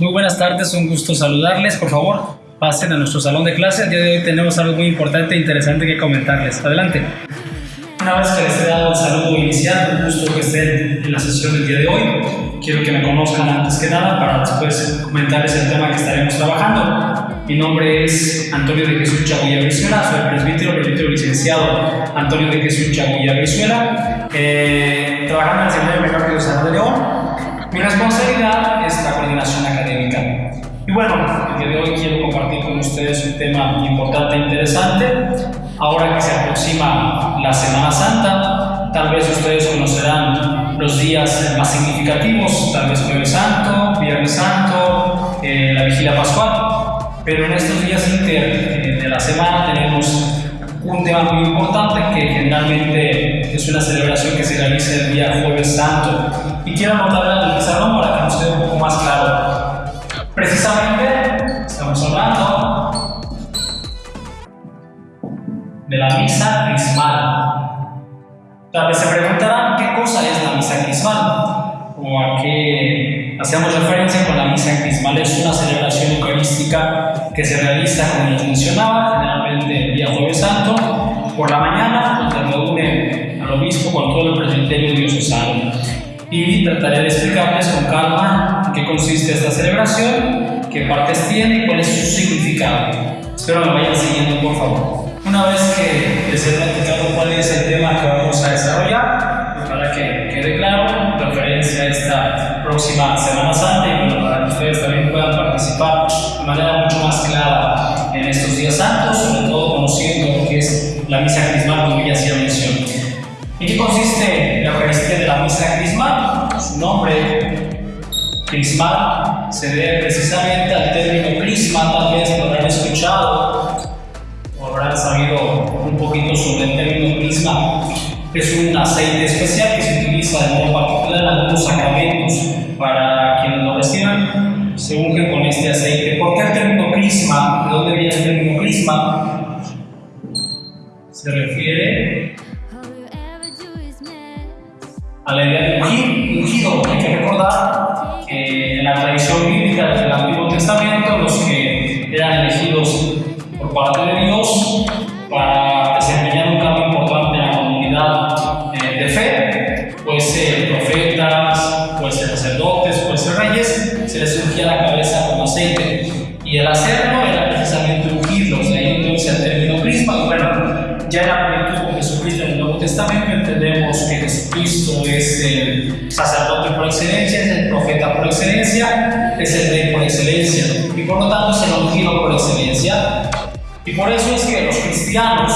Muy buenas tardes, un gusto saludarles. Por favor, pasen a nuestro salón de clase. El día de hoy tenemos algo muy importante e interesante que comentarles. Adelante. Una vez que les he dado el saludo inicial, un gusto que estén en la sesión del día de hoy. Quiero que me conozcan antes que nada para después comentarles el tema que estaremos trabajando. Mi nombre es Antonio de Jesús Chaguilla Brizuela, soy presbítero, presbítero licenciado Antonio de Jesús Chaguilla Brizuela, eh, trabajando en el Seminario Menor de San de León mi responsabilidad es la coordinación académica. Y bueno, el día de hoy quiero compartir con ustedes un tema importante e interesante. Ahora que se aproxima la Semana Santa, tal vez ustedes conocerán los días más significativos, tal vez Jueves Santo, Viernes Santo, eh, la Vigilia Pascual. Pero en estos días inter eh, de la semana tenemos un tema muy importante que generalmente es una celebración que se realiza el día Jueves Santo y quiero anotar el pizarrón para que nos quede un poco más claro. Precisamente estamos hablando de la misa crismal. Tal vez se preguntarán qué cosa es la misa crismal o a qué hacemos referencia con la misa crismal. Es una celebración eucarística que se realiza, como les mencionaba, día Jueves Santo, por la mañana, donde reúne al obispo con todo el presbiterio diocesano y trataré de explicarles con calma en qué consiste esta celebración, qué partes tiene y cuál es su significado. Espero me vayan siguiendo por favor. Una vez que les he platicado cuál es el tema que vamos a desarrollar, pues para que quede claro, referencia a esta próxima Semana Santa y bueno, para que consiste la Eucaristía de la misa crismal? Su nombre, crismal, se debe precisamente al término crisma, tal vez lo habrán escuchado o habrán sabido un poquito sobre el término crisma. Es un aceite especial que se utiliza de modo particular en algunos sacramentos para quienes lo reciban. Se ungen con este aceite. ¿Por qué el término crisma? ¿De dónde viene el término crisma? Se refiere a la idea de ungido. Hay que recordar que en la tradición bíblica del Antiguo Testamento, los que eran elegidos por parte de Dios y por lo tanto es el ungido por excelencia. Y por eso es que los cristianos,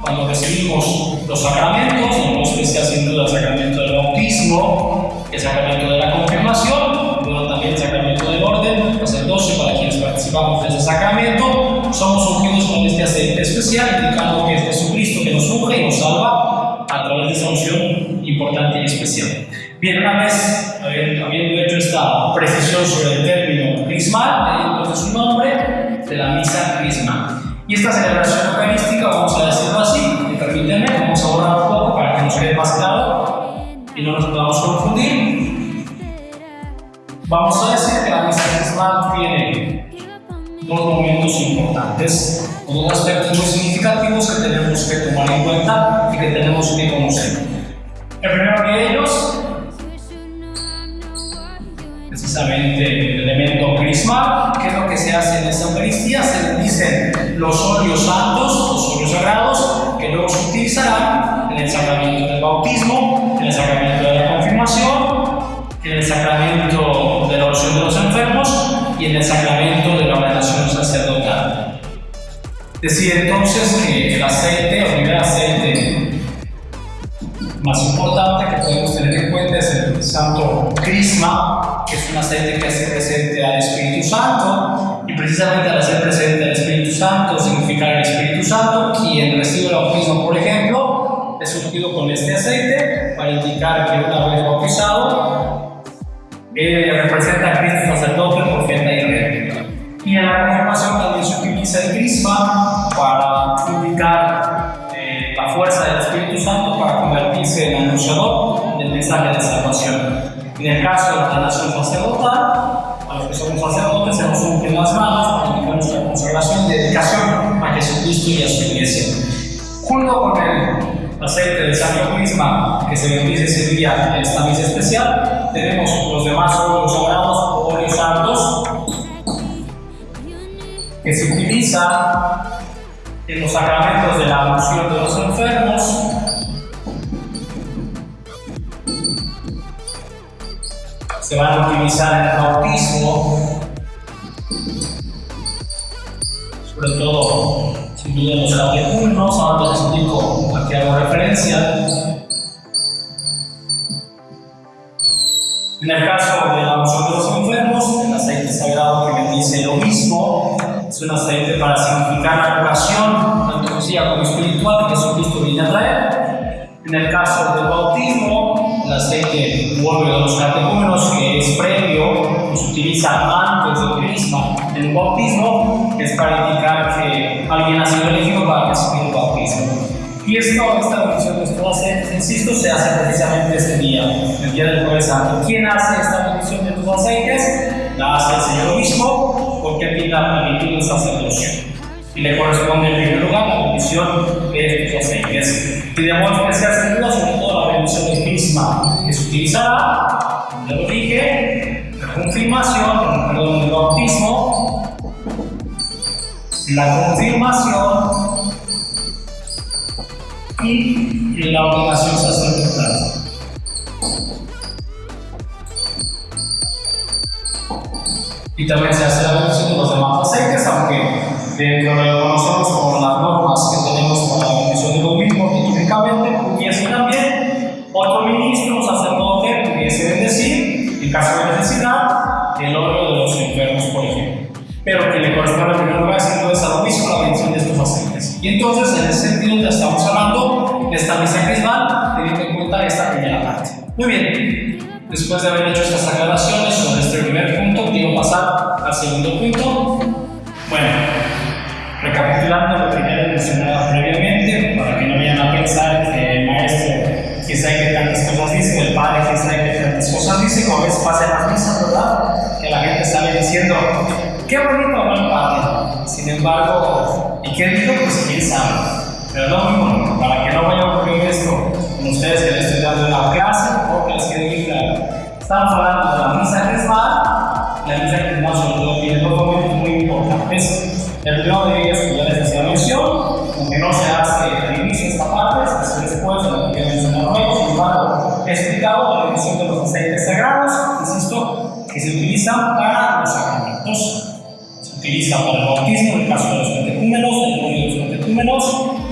cuando recibimos los sacramentos, en especial sin duda el sacramento del bautismo, el sacramento de la confirmación, pero también el sacramento del orden, sacerdocio para quienes participamos de ese sacramento, somos ungidos con este aceite especial, indicando que es Jesucristo que nos unge y nos salva a través de esa unción importante y especial. Bien, una vez habiendo hecho esta precisión sobre el término crismal, entonces su nombre de la misa crismal. Y esta celebración eucarística, vamos a decirlo así, y permítanme, vamos a borrar un poco para que nos quede más claro y no nos podamos confundir. Vamos a decir que la misa crismal tiene dos momentos importantes, o dos aspectos muy significativos que tenemos que tomar en cuenta y que tenemos que conocer. El primero de el elemento crismal, que es lo que se hace en esta Eucaristía, se dicen los óleos santos, los óleos sagrados, que luego se utilizarán en el sacramento del bautismo, en el sacramento de la confirmación, en el sacramento de la oración de los enfermos y en el sacramento de la ordenación sacerdotal. Decía entonces que el aceite, o el primer aceite más importante que podemos tener en cuenta es el santo crisma, que es un aceite que hace presente al Espíritu Santo, y precisamente al hacer presente al Espíritu Santo significa el Espíritu Santo, quien recibe el bautismo, por ejemplo, es ungido con este aceite para indicar que una vez bautizado, él representa a Cristo sacerdote, profeta y rey. Y en la confirmación también se utiliza el crisma para indicar la fuerza del Espíritu Santo para convertirse en anunciador del mensaje de salvación. En el caso de la nación sacerdotal, a los que somos sacerdotes, se nos ungen las manos para nuestra consagración y dedicación a Jesucristo y a su iglesia. Junto con el aceite de Santo Crisma que se bendice ese día en esta misa especial, tenemos los demás óleos sagrados o óleos santos que se utiliza en los sacramentos de la unción de los enfermos, se van a utilizar en el bautismo, sobre todo si miren los catecúmenos, ahora les explico a qué hago referencia. En el caso de la unción de los enfermos, el aceite sagrado que bendice el obispo es un aceite para significar la curación, tanto física como espiritual, que Jesucristo viene a traer. En el caso del bautismo, aceite vuelve de los catecúmenos, que es previo, que se utiliza antes del en el bautismo, es para indicar que alguien ha sido elegido para recibir el bautismo. Y esto, esta bendición de estos aceites, insisto, se hace precisamente este día, el día del Jueves Santo. ¿Quién hace esta bendición de estos aceites? La hace el Señor mismo, porque tiene la plenitud del sacerdocio. Y le corresponde en primer lugar la bendición de estos aceites. Y de modo especial, sin duda, sobre todo la bendición del utilizará, ya lo dije, la confirmación, perdón, el bautismo, la confirmación y la ordenación sacerdotal. Y también se hace la bendición de los demás aceites, aunque dentro de lo que conocemos como las normas que tenemos para la bendición de los mismos, típicamente pudiese también caso de necesidad, el óleo de los enfermos, por ejemplo. Pero que le corresponde en primer lugar, sin duda, a lo mismo la bendición de estos aceites. Y entonces, en ese sentido, ya estamos hablando de esta misa crismal, teniendo en cuenta esta primera parte. Muy bien, después de haber hecho estas aclaraciones sobre este primer punto, quiero pasar al segundo punto. Qué bonito el padre. Sin embargo, ¿y qué dijo? Pues quién sabe. Pero no muy para que no vaya a ocurrir esto con ustedes que les estoy dando una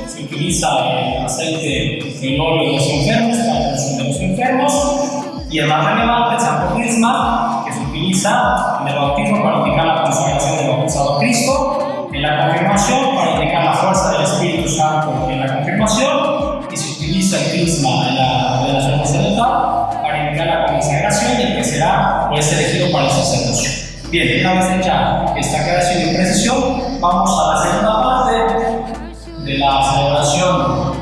se utiliza el aceite, el óleo de los enfermos, para la de los enfermos, y el más relevante, el santo crisma, que se utiliza en el bautismo para indicar la consagración del bautizado Cristo, en la confirmación para indicar la fuerza del Espíritu Santo en la confirmación, y se utiliza el crisma en la ordenación sacerdotal para indicar la consagración y el que será o es elegido para el sacerdocio. Bien, una vez hecha esta aclaración y precisión, vamos a la segunda parte de la celebración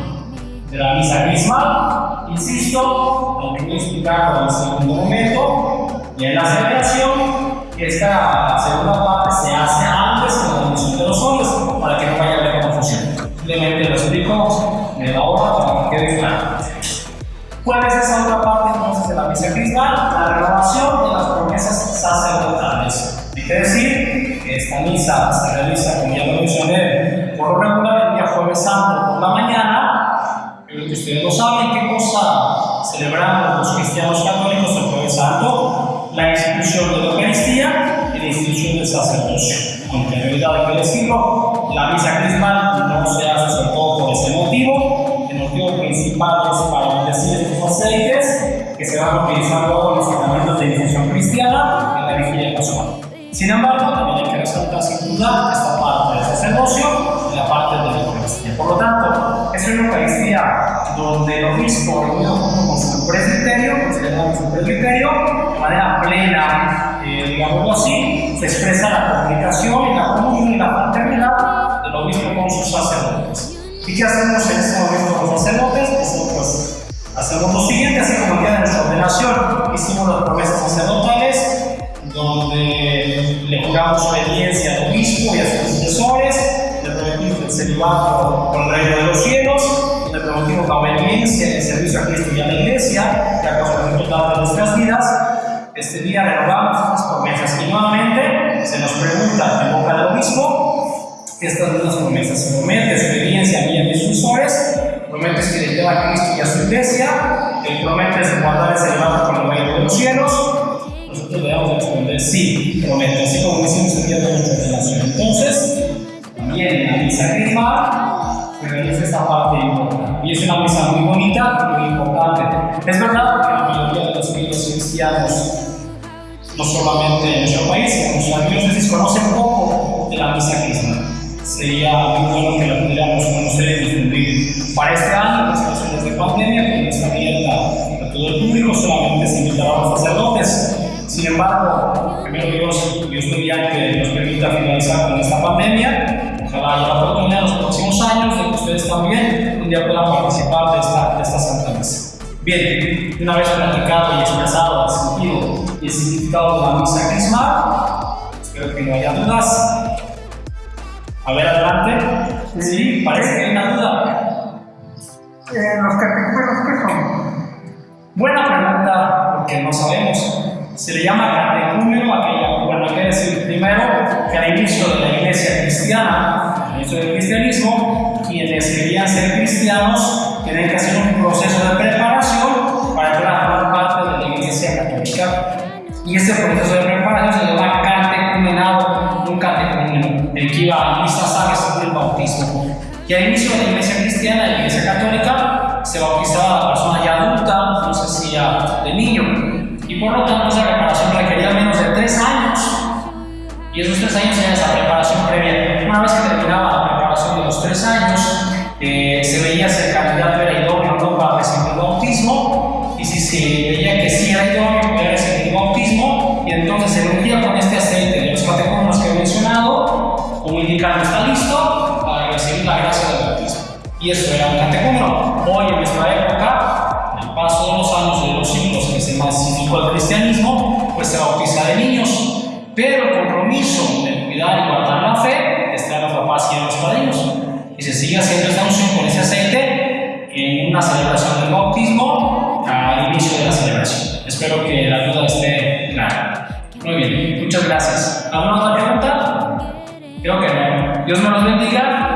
de la misa crismal. Insisto, lo que voy a explicar en el segundo momento, y en la celebración, que esta segunda parte se hace antes de la bendición de los hombres, para que no vaya a haber confusión. Simplemente lo explico de la hora para que quede claro. ¿Cuál es esa otra parte motivo principal es para bendecir estos aceites que se van a utilizar luego en los sacramentos de infusión cristiana en la vigilia pascual. Sin embargo, también hay que resaltar sin duda esta parte del sacerdocio y la parte de la Eucaristía. Por lo tanto, es una Eucaristía donde el obispo, reunido con su presbiterio, se llama su presbiterio, de manera plena, eh, digámoslo así, se expresa la comunicación Hacemos lo siguiente, así como día de nuestra ordenación, hicimos las promesas sacerdotales, donde le juramos obediencia al obispo y a sus sucesores, le prometimos el celibato con el reino de los cielos, le prometimos la obediencia y el servicio a Cristo y a la iglesia, que a causa del total de nuestras vidas. Este día renovamos estas promesas. Y nuevamente se nos pregunta en boca del obispo estas mismas promesas. Se promete obediencia a mí y a mis sucesores, prometes que le lleva a Cristo y a su iglesia, él promete guardar celibato con el reino de los cielos, nosotros debemos responder sí, prometo, así como hicimos el día de nuestra relación. Entonces, también la misa crisma es esta parte importante. Y es una misa muy bonita, muy importante. Es verdad que la mayoría de los niños cristianos, no solamente en nuestro país, sino en nuestros diócesis, conocen poco de la misa crisma. Sería muy bueno que la pudiéramos conocer y difundir. Para este año, las situaciones de pandemia, que no está abierta a todo el público, solamente se invitará a los sacerdotes. Sin embargo, primero Dios, Dios mediante nos permita finalizar con esta pandemia. Ojalá haya la oportunidad en los próximos años de que ustedes también un día puedan participar de esta, de esta Santa Misa. Bien, una vez platicado y expresado el sentido y el significado de la misa crismal, espero que no haya dudas. A ver, adelante. Sí, parece que hay una duda. Eh, ¿Los catecúmenos qué son? Buena pregunta, porque no sabemos. Se le llama catecúmeno aquella, bueno, que decir primero que al inicio de la iglesia cristiana, al inicio del cristianismo, quienes querían ser cristianos tienen que hacer un proceso de preparación para entrar a formar parte de la iglesia católica. Y ese proceso de preparación se llama catecumenado, un catecúmeno, el que iba a misa sabe el bautismo. Y al inicio de la iglesia cristiana, la iglesia católica, se bautizaba a la persona ya adulta, no sé si ya de niño, y por lo tanto esa preparación requería menos de tres años. Y esos tres años era esa preparación previa. Una vez que Y eso era un catecúmeno. Hoy en nuestra época, el paso de los años de los siglos que se masificó el cristianismo, pues se bautiza de niños. Pero el compromiso de cuidar y guardar la fe está en los papás y en los padrinos. Y se sigue haciendo esta unción con ese aceite en una celebración del bautismo al inicio de la celebración. Espero que la duda esté clara. Muy bien, muchas gracias. ¿Alguna otra pregunta? Creo que no. Dios me los bendiga